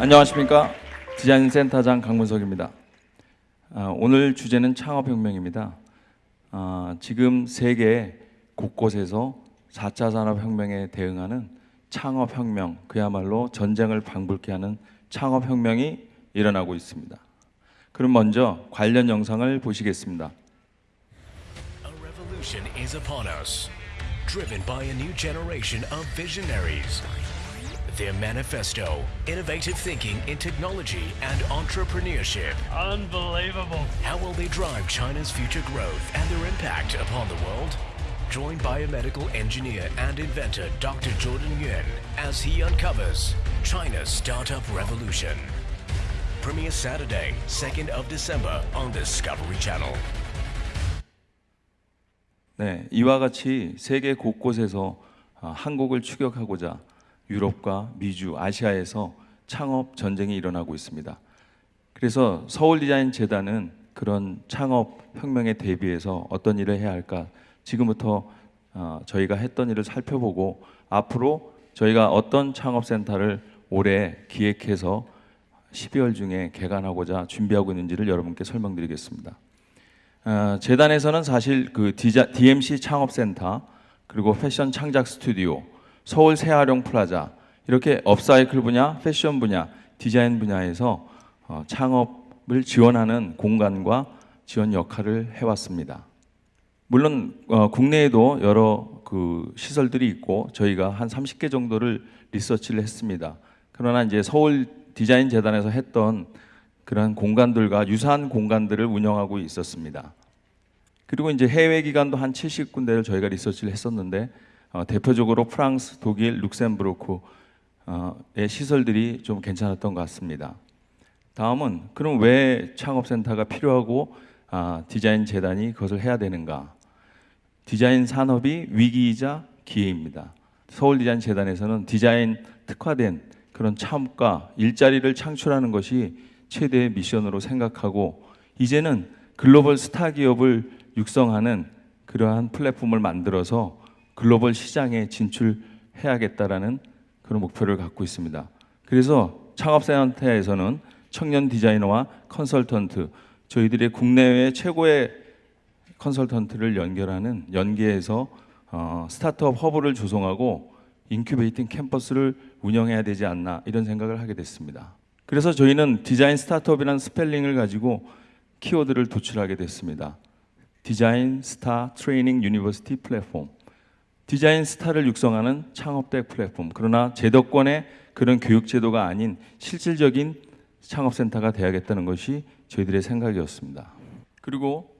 안녕하십니까 디자인 센터장 강문석입니다. 아, 오늘 주제는 창업혁명입니다. 아, 지금 세계 곳곳에서 4차 산업혁명에 대응하는 창업혁명, 그야말로 전쟁을 방불케 하는 창업혁명이 일어나고 있습니다. 그럼 먼저 관련 영상을 보시겠습니다. Is upon us, driven by a new generation of visionaries. Their manifesto, innovative thinking in technology and entrepreneurship. Unbelievable. How will they drive China's future growth and their impact upon the world? Join biomedical engineer and inventor Dr. Jordan Yuan as he uncovers China's startup revolution. Premiere Saturday, 2nd of December on Discovery Channel. 네, 이와 같이 세계 곳곳에서 아, 한국을 추격하고자 유럽과 미주, 아시아에서 창업 전쟁이 일어나고 있습니다. 그래서 서울 디자인 재단은 그런 창업 혁명에 대비해서 어떤 일을 해야 할까 지금부터 어, 저희가 했던 일을 살펴보고 앞으로 저희가 어떤 창업 센터를 올해 기획해서 12월 중에 개관하고자 준비하고 있는지를 여러분께 설명드리겠습니다. 어, 재단에서는 사실 그 DMC 창업센터 그리고 패션 창작 스튜디오, 서울 새활용플라자 이렇게 upcycle 분야, 패션 분야, 디자인 분야에서 어, 창업을 지원하는 공간과 지원 역할을 해왔습니다. 물론 어, 국내에도 여러 그 시설들이 있고 저희가 한 30개 정도를 리서치를 했습니다. 그러나 이제 서울 디자인 재단에서 했던 그런 공간들과 유사한 공간들을 운영하고 있었습니다. 그리고 이제 해외 기관도 한 70군데를 저희가 리서치를 했었는데 어, 대표적으로 프랑스, 독일, 룩셈부르크의 시설들이 좀 괜찮았던 것 같습니다. 다음은 그럼 왜 창업센터가 필요하고 아, 디자인 재단이 그것을 해야 되는가? 디자인 산업이 위기이자 기회입니다. 서울 디자인 재단에서는 디자인 특화된 그런 창업과 일자리를 창출하는 것이 최대의 미션으로 생각하고 이제는 글로벌 스타 기업을 육성하는 그러한 플랫폼을 만들어서 글로벌 시장에 진출해야겠다라는 그런 목표를 갖고 있습니다. 그래서 창업센터에서는 청년 디자이너와 컨설턴트, 저희들의 국내외 최고의 컨설턴트를 연결하는 연계해서 어, startup hub를 조성하고 incubating 캠퍼스를 운영해야 되지 않나 이런 생각을 하게 됐습니다. 그래서 저희는 design startup이라는 스펠링을 가지고 키워드를 도출하게 됐습니다. design star training university platform. 디자인 스타를 육성하는 창업대 플랫폼. 그러나 제도권의 그런 교육 제도가 아닌 실질적인 창업센터가 돼야겠다는 것이 저희들의 생각이었습니다. 그리고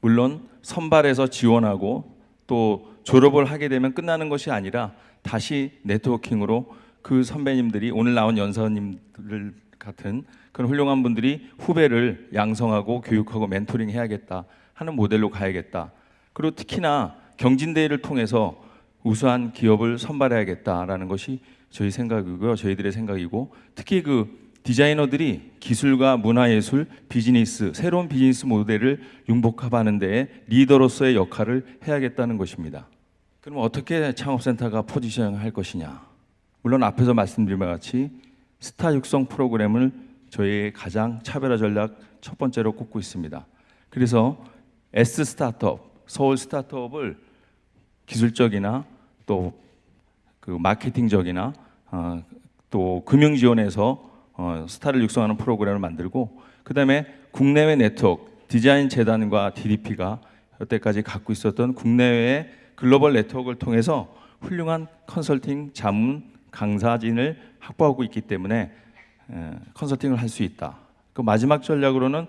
물론 선발해서 지원하고 또 졸업을 하게 되면 끝나는 것이 아니라 다시 네트워킹으로 그 선배님들이 오늘 나온 연사님들 같은 그런 훌륭한 분들이 후배를 양성하고 교육하고 멘토링 해야겠다 하는 모델로 가야겠다. 그리고 특히나 경진대회를 통해서 우수한 기업을 선발해야겠다라는 것이 저희 생각이고요. 저희들의 생각이고 특히 그 디자이너들이 기술과 문화예술, 비즈니스, 새로운 비즈니스 모델을 융복합하는 데에 리더로서의 역할을 해야겠다는 것입니다. 그럼 어떻게 창업센터가 포지션할 것이냐? 물론 앞에서 말씀드린 바 같이 스타 육성 프로그램을 저희의 가장 차별화 전략 첫 번째로 꼽고 있습니다. 그래서 S 스타트업, 서울 스타트업을 기술적이나 또 그 마케팅적이나 어, 또 금융 지원에서 어, 스타를 육성하는 프로그램을 만들고 그다음에 국내외 네트워크 디자인 재단과 DDP가 여태까지 갖고 있었던 국내외 글로벌 네트워크를 통해서 훌륭한 컨설팅 자문 강사진을 확보하고 있기 때문에 에, 컨설팅을 할 수 있다. 그 마지막 전략으로는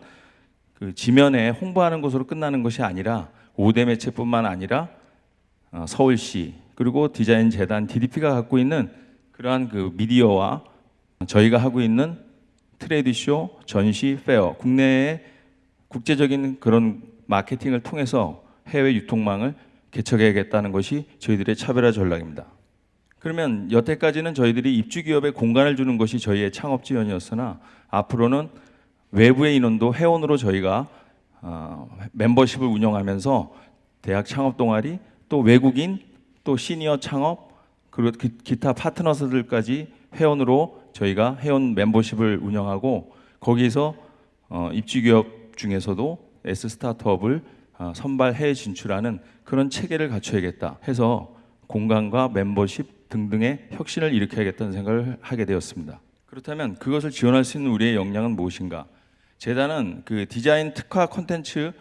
그 지면에 홍보하는 것으로 끝나는 것이 아니라 5대 매체뿐만 아니라 어, 서울시 그리고 디자인 재단 DDP가 갖고 있는 그러한 그 미디어와 저희가 하고 있는 trade show, 전시, fair, 국내의 국제적인 그런 마케팅을 통해서 해외 유통망을 개척해야겠다는 것이 저희들의 차별화 전략입니다. 그러면 여태까지는 저희들이 입주 기업에 공간을 주는 것이 저희의 창업 지원이었으나 앞으로는 외부의 인원도 회원으로 저희가 어, 멤버십을 운영하면서 대학 창업 동아리 또 외국인 또 시니어 창업 그리고 기, 기타 파트너들까지 회원으로 저희가 회원 멤버십을 운영하고 거기서 어, 입주 기업 중에서도 S 스타트업을 어, 선발 해외 진출하는 그런 체계를 갖춰야겠다 해서 공간과 멤버십 등등의 혁신을 일으켜야겠다는 생각을 하게 되었습니다. 그렇다면 그것을 지원할 수 있는 우리의 역량은 무엇인가? 재단은 그 디자인 특화 콘텐츠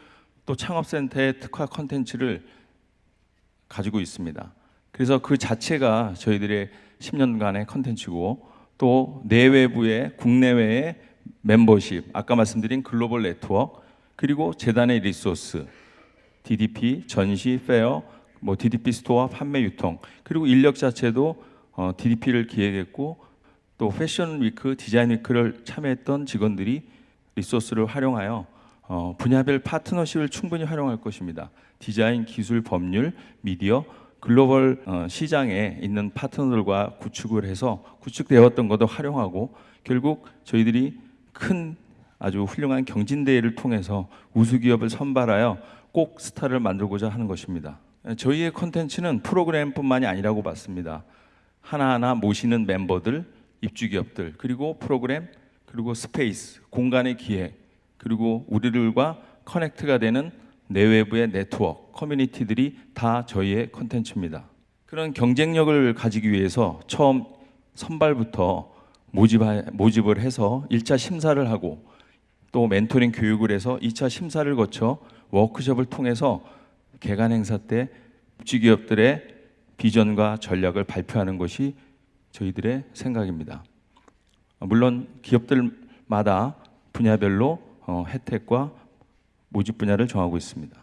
또 창업센터의 특화 콘텐츠를 가지고 있습니다. 그래서 그 자체가 저희들의 10년간의 컨텐츠고 또 내외부의 국내외의 멤버십, 아까 말씀드린 글로벌 네트워크, 그리고 재단의 resource, DDP, 전시, fair, 뭐 DDP store, 판매 유통, 그리고 인력 자체도 어, DDP를 기획했고 또 fashion week, design week를 참여했던 직원들이 리소스를 활용하여 어, 분야별 파트너십을 충분히 활용할 것입니다. 디자인, 기술, 법률, 미디어, 글로벌 어, 시장에 있는 파트너들과 구축을 해서 구축되었던 것도 활용하고 결국 저희들이 큰 아주 훌륭한 경진대회를 통해서 우수 기업을 선발하여 꼭 스타를 만들고자 하는 것입니다. 저희의 컨텐츠는 프로그램뿐만이 아니라고 봤습니다. 하나하나 모시는 멤버들, 입주 기업들, 그리고 프로그램, 그리고 space, 공간의 기획, 그리고 우리들과 connect가 되는 내외부의 네트워크, 커뮤니티들이 다 저희의 컨텐츠입니다. 그런 경쟁력을 가지기 위해서 처음 선발부터 모집 모집을 해서 1차 심사를 하고 또 멘토링 교육을 해서 2차 심사를 거쳐 워크숍을 통해서 개관 행사 때 입주 기업들의 비전과 전략을 발표하는 것이 저희들의 생각입니다. 물론 기업들마다 분야별로 어, 혜택과 모집 분야를 정하고 있습니다.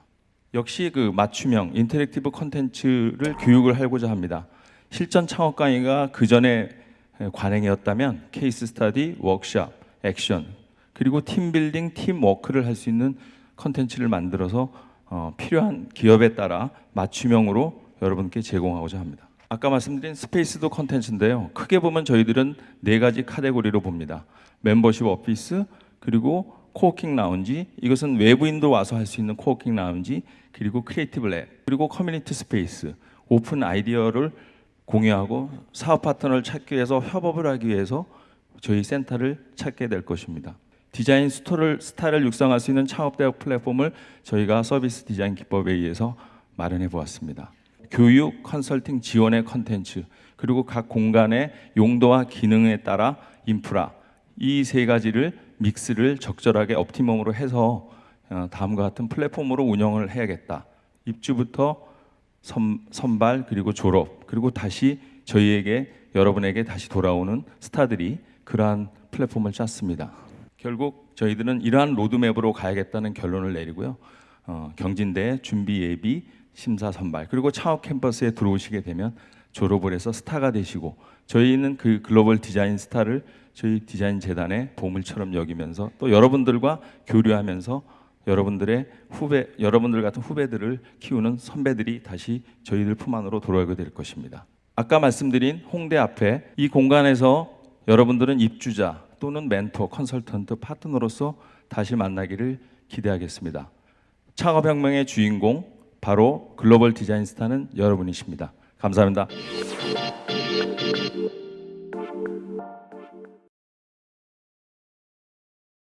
역시 그 맞춤형 interactive 콘텐츠를 교육을 하고자 합니다. 실전 창업 강의가 그 전에 관행이었다면 case study, workshop, action 그리고 team building, teamwork를 할 수 있는 콘텐츠를 만들어서 어, 필요한 기업에 따라 맞춤형으로 여러분께 제공하고자 합니다. 아까 말씀드린 스페이스도 콘텐츠인데요. 크게 보면 저희들은 네 가지 카테고리로 봅니다. 멤버십 오피스 그리고 coworking 라운지 이것은 외부인도 와서 할 수 있는 coworking 라운지 그리고 creative lab 그리고 커뮤니티 스페이스 오픈 아이디어를 공유하고 사업 파트너를 찾기 위해서 협업을 하기 위해서 저희 센터를 찾게 될 것입니다. 디자인 스토를 스타를 육성할 수 있는 창업 대학 플랫폼을 저희가 서비스 디자인 기법에 의해서 마련해 보았습니다. 교육, 컨설팅 지원의 컨텐츠 그리고 각 공간의 용도와 기능에 따라 인프라 이 세 가지를 믹스를 적절하게 optimum으로 해서 어, 다음과 같은 플랫폼으로 운영을 해야겠다. 입주부터 선, 선발 그리고 졸업 그리고 다시 저희에게 여러분에게 다시 돌아오는 스타들이 그러한 플랫폼을 짰습니다. 결국 저희들은 이러한 로드맵으로 가야겠다는 결론을 내리고요. 어, 경진대 준비 예비 심사 선발 그리고 창업 캠퍼스에 들어오시게 되면 졸업을 해서 스타가 되시고 저희는 그 글로벌 디자인 스타를 저희 디자인 재단의 보물처럼 여기면서 또 여러분들과 교류하면서 여러분들의 후배 여러분들 같은 후배들을 키우는 선배들이 다시 저희들 품 안으로 돌아오게 될 것입니다. 아까 말씀드린 홍대 앞에 이 공간에서 여러분들은 입주자 또는 멘토, 컨설턴트, 파트너로서 다시 만나기를 기대하겠습니다. 창업혁명의 주인공 바로 글로벌 디자인 스타는 여러분이십니다. 감사합니다.